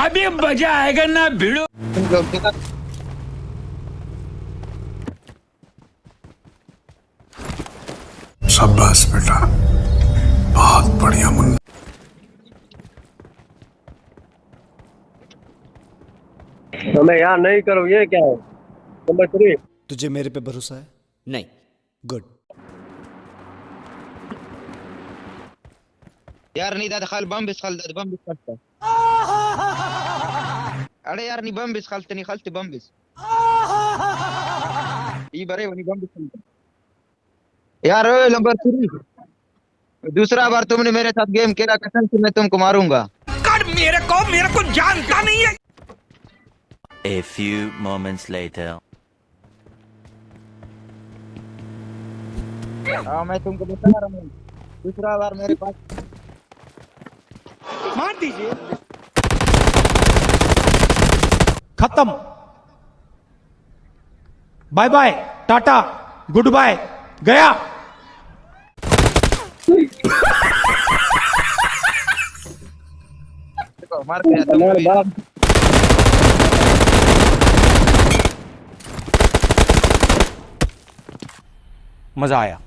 अभी मज़ा आएगा ना भिड़ो। शाबाश बेटा। बहुत बढ़िया मुन्ना। हमें यहाँ नहीं करो ये क्या है? नंबर थ्री तुझे मेरे पे भरोसा है? नहीं। गुड यार नहीं दादा खाल बम बिस खाल दादा बम बिस खालता अरे यार नहीं बम बिस खालते नहीं खालते बम बिस ई बरे वनी बम बिस यार ओए नंबर थ्री दूसरा बार तुमने मेरे साथ गेम खेला कसम से मैं तुमको मारूँगा। कर मेरे को मेरे को जानता नहीं है। A few moments later. हाँ मैं तुमको बता रहा हूँ। दूसरा बार मेरे पास मार दीजिए। खत्म। Bye bye tata good bye गया। मज़ा आया।